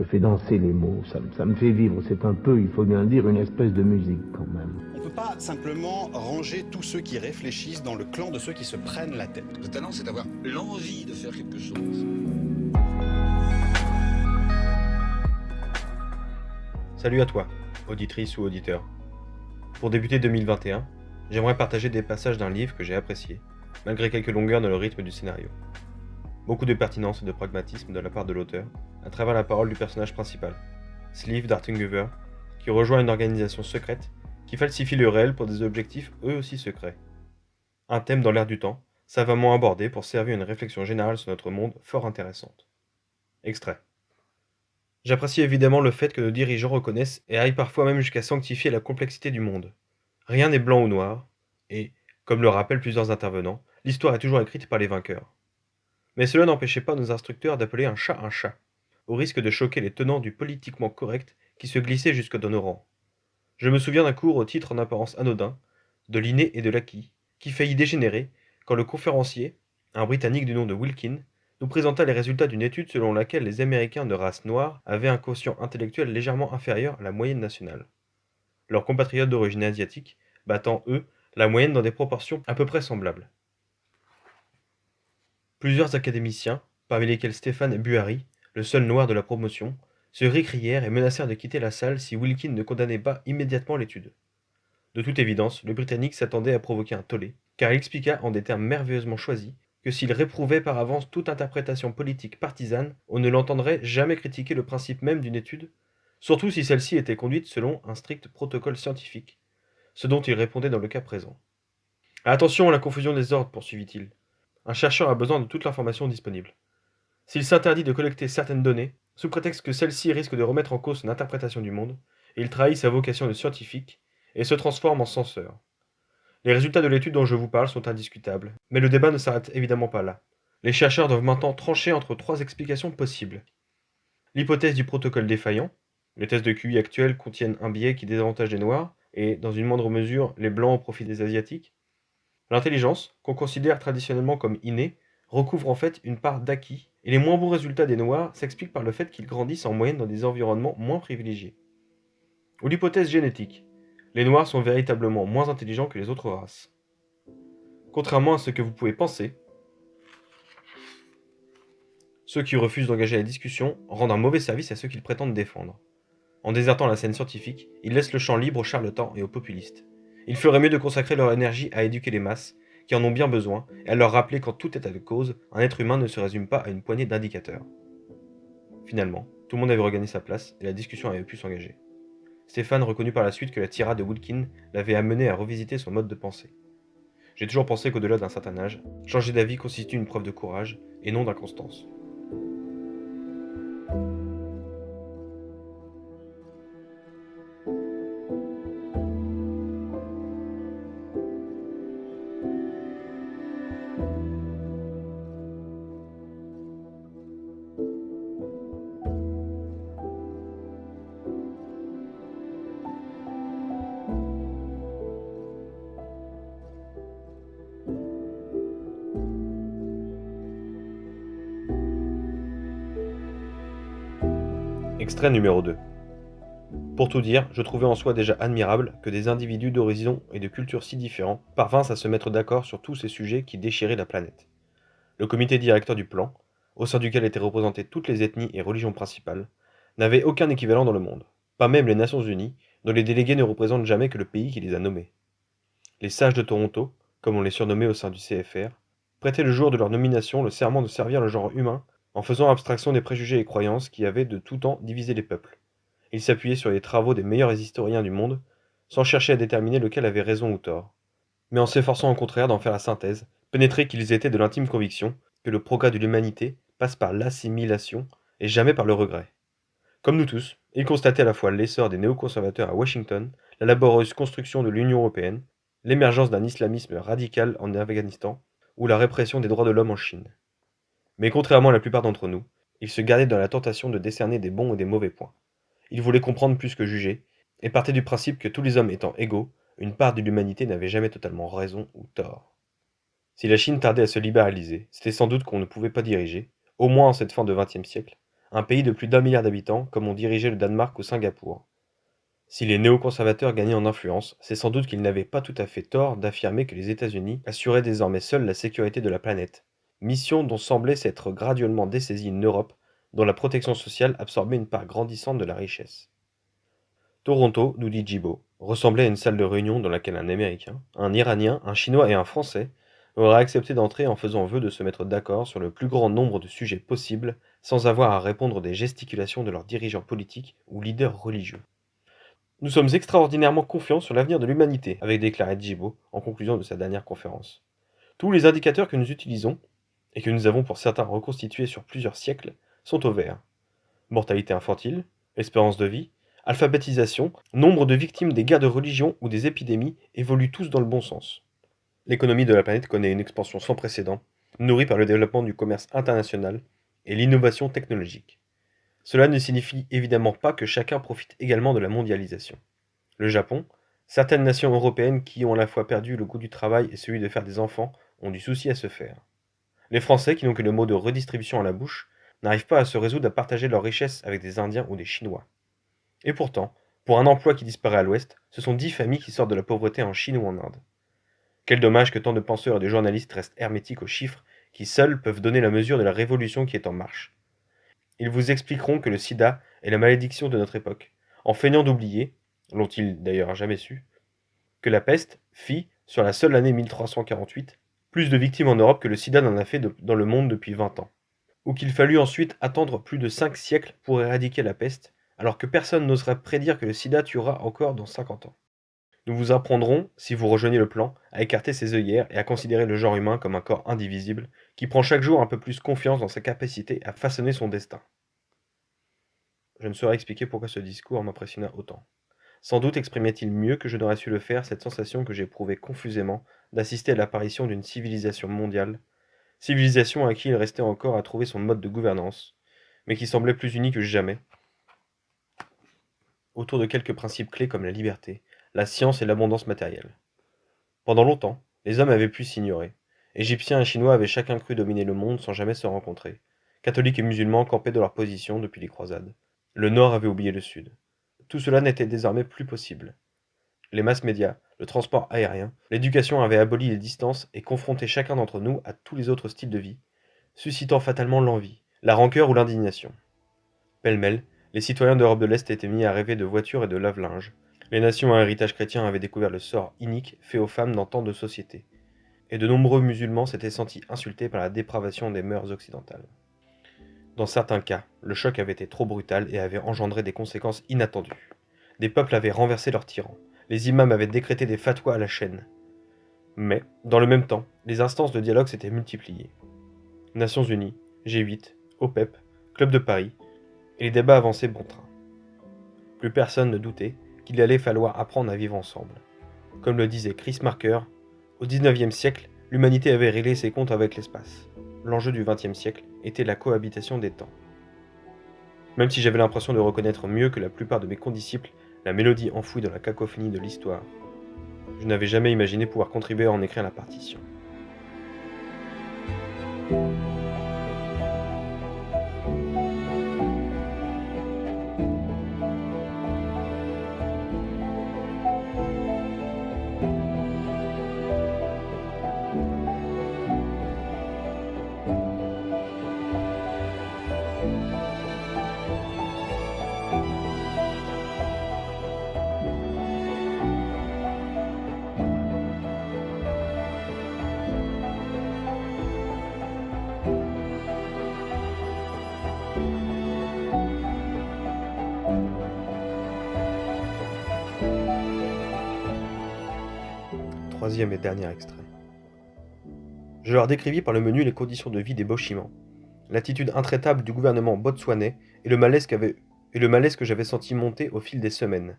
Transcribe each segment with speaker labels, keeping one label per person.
Speaker 1: Je fais danser les mots, ça, ça me fait vivre. C'est un peu, il faut bien le dire, une espèce de musique quand même.
Speaker 2: On ne peut pas simplement ranger tous ceux qui réfléchissent dans le clan de ceux qui se prennent la tête.
Speaker 3: Le talent, c'est d'avoir l'envie de faire quelque chose.
Speaker 4: Salut à toi, auditrice ou auditeur. Pour débuter 2021, j'aimerais partager des passages d'un livre que j'ai apprécié, malgré quelques longueurs dans le rythme du scénario. Beaucoup de pertinence et de pragmatisme de la part de l'auteur, à travers la parole du personnage principal, Sleeve Dartinguver, qui rejoint une organisation secrète qui falsifie le réel pour des objectifs eux aussi secrets. Un thème dans l'air du temps, savamment abordé pour servir une réflexion générale sur notre monde fort intéressante. Extrait. J'apprécie évidemment le fait que nos dirigeants reconnaissent et aillent parfois même jusqu'à sanctifier la complexité du monde. Rien n'est blanc ou noir, et, comme le rappellent plusieurs intervenants, l'histoire est toujours écrite par les vainqueurs. Mais cela n'empêchait pas nos instructeurs d'appeler un chat un chat, au risque de choquer les tenants du politiquement correct qui se glissaient jusque dans nos rangs. Je me souviens d'un cours au titre en apparence anodin, de l'inné et de l'acquis, qui faillit dégénérer quand le conférencier, un Britannique du nom de Wilkin, nous présenta les résultats d'une étude selon laquelle les Américains de race noire avaient un quotient intellectuel légèrement inférieur à la moyenne nationale. Leurs compatriotes d'origine asiatique battant, eux, la moyenne dans des proportions à peu près semblables. Plusieurs académiciens, parmi lesquels Stéphane Buhari, le seul noir de la promotion, se récrièrent et menacèrent de quitter la salle si Wilkin ne condamnait pas immédiatement l'étude. De toute évidence, le Britannique s'attendait à provoquer un tollé, car il expliqua en des termes merveilleusement choisis que s'il réprouvait par avance toute interprétation politique partisane, on ne l'entendrait jamais critiquer le principe même d'une étude, surtout si celle-ci était conduite selon un strict protocole scientifique, ce dont il répondait dans le cas présent. Attention à la confusion des ordres, poursuivit-il. Un chercheur a besoin de toute l'information disponible. S'il s'interdit de collecter certaines données, sous prétexte que celles-ci risquent de remettre en cause son interprétation du monde, il trahit sa vocation de scientifique et se transforme en censeur. Les résultats de l'étude dont je vous parle sont indiscutables, mais le débat ne s'arrête évidemment pas là. Les chercheurs doivent maintenant trancher entre trois explications possibles. L'hypothèse du protocole défaillant, les tests de QI actuels contiennent un biais qui désavantage les Noirs, et, dans une moindre mesure, les Blancs au profit des Asiatiques. L'intelligence, qu'on considère traditionnellement comme innée, recouvre en fait une part d'acquis, et les moins bons résultats des Noirs s'expliquent par le fait qu'ils grandissent en moyenne dans des environnements moins privilégiés. Ou l'hypothèse génétique, les Noirs sont véritablement moins intelligents que les autres races. Contrairement à ce que vous pouvez penser, ceux qui refusent d'engager la discussion rendent un mauvais service à ceux qu'ils prétendent défendre. En désertant la scène scientifique, ils laissent le champ libre aux charlatans et aux populistes. Il ferait mieux de consacrer leur énergie à éduquer les masses, qui en ont bien besoin, et à leur rappeler qu'en tout état de cause, un être humain ne se résume pas à une poignée d'indicateurs. Finalement, tout le monde avait regagné sa place, et la discussion avait pu s'engager. Stéphane reconnut par la suite que la tirade de Wilkin l'avait amené à revisiter son mode de pensée. J'ai toujours pensé qu'au-delà d'un certain âge, changer d'avis constitue une preuve de courage et non d'inconstance. Extrait numéro 2. Pour tout dire, je trouvais en soi déjà admirable que des individus d'horizons et de cultures si différents parvinssent à se mettre d'accord sur tous ces sujets qui déchiraient la planète. Le comité directeur du plan, au sein duquel étaient représentées toutes les ethnies et religions principales, n'avait aucun équivalent dans le monde, pas même les Nations Unies, dont les délégués ne représentent jamais que le pays qui les a nommés. Les sages de Toronto, comme on les surnommait au sein du CFR, prêtaient le jour de leur nomination le serment de servir le genre humain en faisant abstraction des préjugés et croyances qui avaient de tout temps divisé les peuples. Il s'appuyait sur les travaux des meilleurs historiens du monde, sans chercher à déterminer lequel avait raison ou tort, mais en s'efforçant au contraire d'en faire la synthèse, pénétrés qu'ils étaient de l'intime conviction que le progrès de l'humanité passe par l'assimilation et jamais par le regret. Comme nous tous, ils constataient à la fois l'essor des néoconservateurs à Washington, la laborieuse construction de l'Union européenne, l'émergence d'un islamisme radical en Afghanistan ou la répression des droits de l'homme en Chine. Mais contrairement à la plupart d'entre nous, il se gardait dans la tentation de décerner des bons ou des mauvais points. Il voulait comprendre plus que juger, et partait du principe que tous les hommes étant égaux, une part de l'humanité n'avait jamais totalement raison ou tort. Si la Chine tardait à se libéraliser, c'était sans doute qu'on ne pouvait pas diriger, au moins en cette fin de XXe siècle, un pays de plus d'un milliard d'habitants, comme ont dirigé le Danemark ou Singapour. Si les néoconservateurs gagnaient en influence, c'est sans doute qu'ils n'avaient pas tout à fait tort d'affirmer que les États-Unis assuraient désormais seuls la sécurité de la planète, mission dont semblait s'être graduellement dessaisie une Europe dont la protection sociale absorbait une part grandissante de la richesse. Toronto, nous dit Jibo, ressemblait à une salle de réunion dans laquelle un Américain, un Iranien, un Chinois et un Français auraient accepté d'entrer en faisant vœu de se mettre d'accord sur le plus grand nombre de sujets possibles sans avoir à répondre des gesticulations de leurs dirigeants politiques ou leaders religieux. Nous sommes extraordinairement confiants sur l'avenir de l'humanité, avait déclaré Djibo en conclusion de sa dernière conférence. Tous les indicateurs que nous utilisons, et que nous avons pour certains reconstitués sur plusieurs siècles, sont au vert. Mortalité infantile, espérance de vie, alphabétisation, nombre de victimes des guerres de religion ou des épidémies évoluent tous dans le bon sens. L'économie de la planète connaît une expansion sans précédent, nourrie par le développement du commerce international et l'innovation technologique. Cela ne signifie évidemment pas que chacun profite également de la mondialisation. Le Japon, certaines nations européennes qui ont à la fois perdu le goût du travail et celui de faire des enfants ont du souci à se faire. Les Français, qui n'ont que le mot de redistribution à la bouche, n'arrivent pas à se résoudre à partager leurs richesses avec des Indiens ou des Chinois. Et pourtant, pour un emploi qui disparaît à l'Ouest, ce sont dix familles qui sortent de la pauvreté en Chine ou en Inde. Quel dommage que tant de penseurs et de journalistes restent hermétiques aux chiffres qui seuls peuvent donner la mesure de la révolution qui est en marche. Ils vous expliqueront que le sida est la malédiction de notre époque, en feignant d'oublier, l'ont-ils d'ailleurs jamais su, que la peste fit, sur la seule année 1348, plus de victimes en Europe que le sida n'en a fait dans le monde depuis 20 ans. Ou qu'il fallut ensuite attendre plus de 5 siècles pour éradiquer la peste, alors que personne n'oserait prédire que le sida tuera encore dans 50 ans. Nous vous apprendrons, si vous rejoignez le plan, à écarter ses œillères et à considérer le genre humain comme un corps indivisible, qui prend chaque jour un peu plus confiance dans sa capacité à façonner son destin. Je ne saurais expliquer pourquoi ce discours m'impressionna autant. Sans doute exprimait-il mieux que je n'aurais su le faire cette sensation que j'éprouvais confusément d'assister à l'apparition d'une civilisation mondiale, civilisation à qui il restait encore à trouver son mode de gouvernance, mais qui semblait plus unie que jamais, autour de quelques principes clés comme la liberté, la science et l'abondance matérielle. Pendant longtemps, les hommes avaient pu s'ignorer. Égyptiens et Chinois avaient chacun cru dominer le monde sans jamais se rencontrer. Catholiques et musulmans campaient de leur position depuis les croisades. Le Nord avait oublié le Sud. Tout cela n'était désormais plus possible. Les masses médias, le transport aérien, l'éducation avaient aboli les distances et confronté chacun d'entre nous à tous les autres styles de vie, suscitant fatalement l'envie, la rancœur ou l'indignation. Pêle-mêle, les citoyens d'Europe de l'Est étaient mis à rêver de voitures et de lave-linge, les nations à héritage chrétien avaient découvert le sort inique fait aux femmes dans tant de sociétés, et de nombreux musulmans s'étaient sentis insultés par la dépravation des mœurs occidentales. Dans certains cas, le choc avait été trop brutal et avait engendré des conséquences inattendues. Des peuples avaient renversé leurs tyrans, les imams avaient décrété des fatwas à la chaîne. Mais, dans le même temps, les instances de dialogue s'étaient multipliées. Nations Unies, G8, OPEP, Club de Paris, et les débats avançaient bon train. Plus personne ne doutait qu'il allait falloir apprendre à vivre ensemble. Comme le disait Chris Marker, au XIXe siècle, l'humanité avait réglé ses comptes avec l'espace. L'enjeu du XXe siècle était la cohabitation des temps. Même si j'avais l'impression de reconnaître mieux que la plupart de mes condisciples la mélodie enfouie dans la cacophonie de l'histoire, je n'avais jamais imaginé pouvoir contribuer à en écrire la partition. Troisième et dernier extrait. Je leur décrivis par le menu les conditions de vie des Bochimans, l'attitude intraitable du gouvernement botswanais et le malaise, et le malaise que j'avais senti monter au fil des semaines.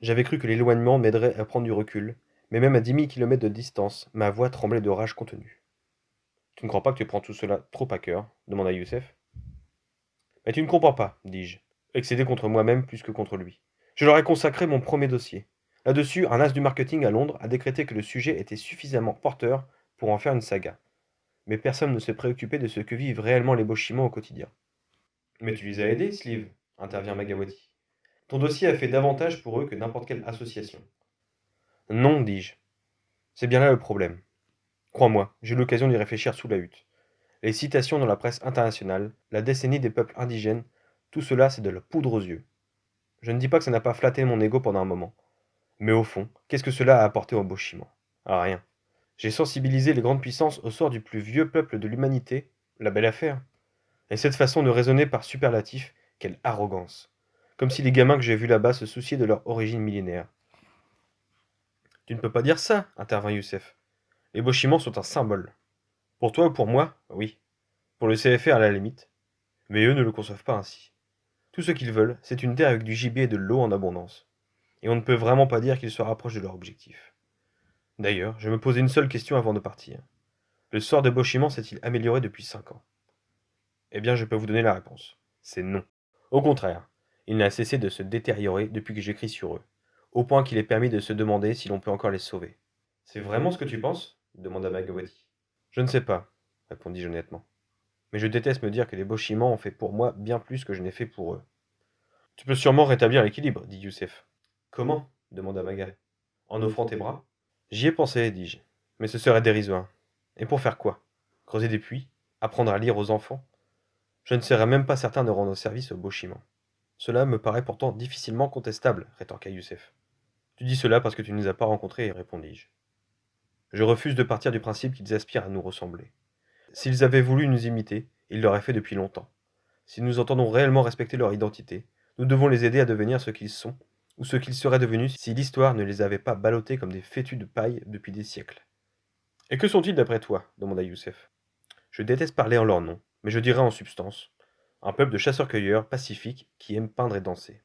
Speaker 4: J'avais cru que l'éloignement m'aiderait à prendre du recul, mais même à dix mille kilomètres de distance, ma voix tremblait de rage contenue. Tu ne crois pas que tu prends tout cela trop à cœur? demanda Youssef. Mais tu ne comprends pas, dis-je, excédé contre moi-même plus que contre lui. Je leur ai consacré mon premier dossier. Là-dessus, un as du marketing à Londres a décrété que le sujet était suffisamment porteur pour en faire une saga. Mais personne ne se préoccupait de ce que vivent réellement les Bochimans au quotidien. Mais tu les as aidés, Sleeve, intervient Magawati. Ton dossier a fait davantage pour eux que n'importe quelle association. Non, dis-je. C'est bien là le problème. Crois-moi, j'ai eu l'occasion d'y réfléchir sous la hutte. Les citations dans la presse internationale, la décennie des peuples indigènes, tout cela c'est de la poudre aux yeux. Je ne dis pas que ça n'a pas flatté mon ego pendant un moment. Mais au fond, qu'est-ce que cela a apporté au Boshiment Ah rien. J'ai sensibilisé les grandes puissances au sort du plus vieux peuple de l'humanité, la belle affaire. Et cette façon de raisonner par superlatif, quelle arrogance. Comme si les gamins que j'ai vus là-bas se souciaient de leur origine millénaire. Tu ne peux pas dire ça, intervint Youssef. Les Boshimans sont un symbole. Pour toi ou pour moi, oui. Pour le CFR à la limite. Mais eux ne le conçoivent pas ainsi. Tout ce qu'ils veulent, c'est une terre avec du gibier et de l'eau en abondance. Et on ne peut vraiment pas dire qu'ils se rapprochent de leur objectif. D'ailleurs, je me posais une seule question avant de partir. Le sort de Boshimans s'est-il amélioré depuis cinq ans? Eh bien, je peux vous donner la réponse. C'est non. Au contraire, il n'a cessé de se détériorer depuis que j'écris sur eux, au point qu'il est permis de se demander si l'on peut encore les sauver. C'est vraiment ce que tu penses? demanda Magawati. Je ne sais pas, répondis-je honnêtement. Mais je déteste me dire que les Boshimans ont fait pour moi bien plus que je n'ai fait pour eux. Tu peux sûrement rétablir l'équilibre, dit Youssef. Comment? demanda Maga. En offrant tes bras? J'y ai pensé, dis-je, mais ce serait dérisoire. Et pour faire quoi? Creuser des puits? Apprendre à lire aux enfants? Je ne serais même pas certain de rendre service aux Boshimans. Cela me paraît pourtant difficilement contestable, rétorqua Youssef. Tu dis cela parce que tu ne les as pas rencontrés, répondis-je. Je refuse de partir du principe qu'ils aspirent à nous ressembler. S'ils avaient voulu nous imiter, ils l'auraient fait depuis longtemps. Si nous entendons réellement respecter leur identité, nous devons les aider à devenir ce qu'ils sont, ou ce qu'ils seraient devenus si l'histoire ne les avait pas ballottés comme des fétus de paille depuis des siècles. Et que sont-ils d'après toi? demanda Youssef. Je déteste parler en leur nom, mais je dirais en substance un peuple de chasseurs-cueilleurs pacifiques qui aiment peindre et danser.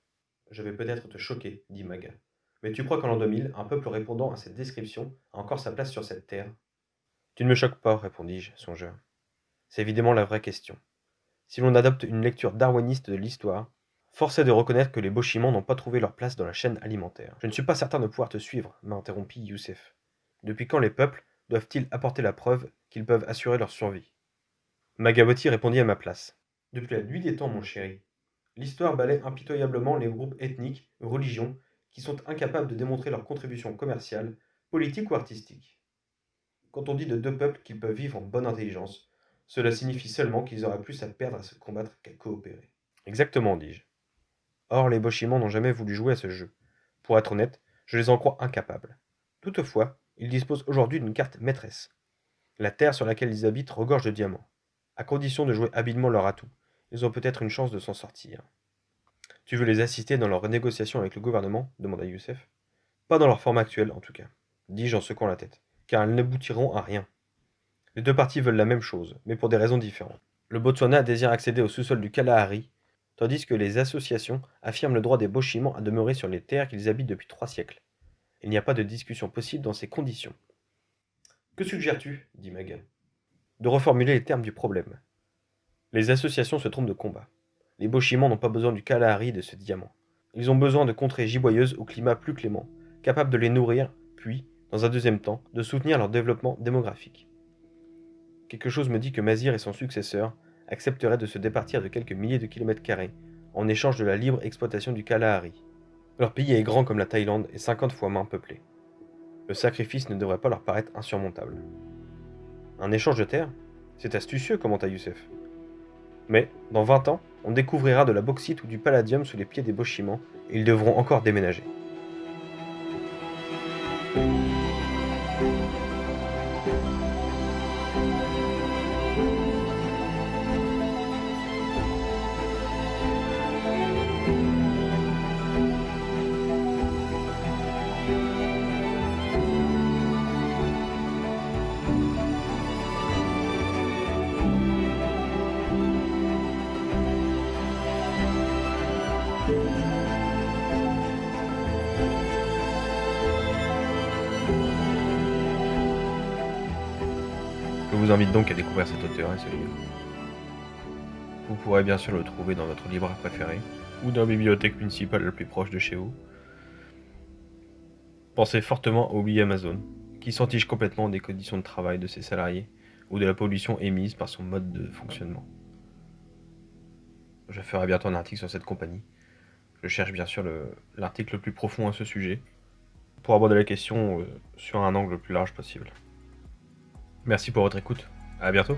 Speaker 4: Je vais peut-être te choquer, dit Maga. Mais tu crois qu'en l'an 2000, un peuple répondant à cette description a encore sa place sur cette terre? Tu ne me choques pas, répondis-je, songeur. C'est évidemment la vraie question. Si l'on adopte une lecture darwiniste de l'histoire, force de reconnaître que les Bochimans n'ont pas trouvé leur place dans la chaîne alimentaire. Je ne suis pas certain de pouvoir te suivre, m'interrompit Youssef. Depuis quand les peuples doivent-ils apporter la preuve qu'ils peuvent assurer leur survie? Magawati répondit à ma place. Depuis la nuit des temps, mon chéri. L'histoire balaie impitoyablement les groupes ethniques, religions, qui sont incapables de démontrer leur contribution commerciale, politique ou artistique. Quand on dit de deux peuples qu'ils peuvent vivre en bonne intelligence, cela signifie seulement qu'ils auraient plus à perdre à se combattre qu'à coopérer. Exactement, dis-je. Or, les Bochimans n'ont jamais voulu jouer à ce jeu. Pour être honnête, je les en crois incapables. Toutefois, ils disposent aujourd'hui d'une carte maîtresse. La terre sur laquelle ils habitent regorge de diamants. À condition de jouer habilement leur atout, ils ont peut-être une chance de s'en sortir. Tu veux les assister dans leurs négociations avec le gouvernement? demanda Youssef. Pas dans leur forme actuelle, en tout cas, dis-je en secouant la tête, car elles n'aboutiront à rien. Les deux parties veulent la même chose, mais pour des raisons différentes. Le Botswana désire accéder au sous-sol du Kalahari, tandis que les associations affirment le droit des Bochimans à demeurer sur les terres qu'ils habitent depuis trois siècles. Il n'y a pas de discussion possible dans ces conditions. Que suggères-tu? dit Maga. De reformuler les termes du problème. Les associations se trompent de combat. Les Bochimans n'ont pas besoin du Kalahari de ce diamant. Ils ont besoin de contrées giboyeuses au climat plus clément, capables de les nourrir, puis, dans un deuxième temps, de soutenir leur développement démographique. Quelque chose me dit que Mazir et son successeur accepteraient de se départir de quelques milliers de kilomètres carrés en échange de la libre exploitation du Kalahari. Leur pays est grand comme la Thaïlande et 50 fois moins peuplé. Le sacrifice ne devrait pas leur paraître insurmontable. Un échange de terres C'est astucieux, commenta Youssef. Mais, dans 20 ans, on découvrira de la bauxite ou du palladium sous les pieds des Bochimans, et ils devront encore déménager. Invite donc à découvrir cet auteur et ce livre. Vous pourrez bien sûr le trouver dans votre libraire préféré, ou dans la bibliothèque municipale la plus proche de chez vous. Pensez fortement au billet Amazon, qui s'entiche complètement des conditions de travail de ses salariés, ou de la pollution émise par son mode de fonctionnement. Je ferai bientôt un article sur cette compagnie. Je cherche bien sûr l'article le, plus profond à ce sujet, pour aborder la question euh, sur un angle le plus large possible. Merci pour votre écoute. À bientôt.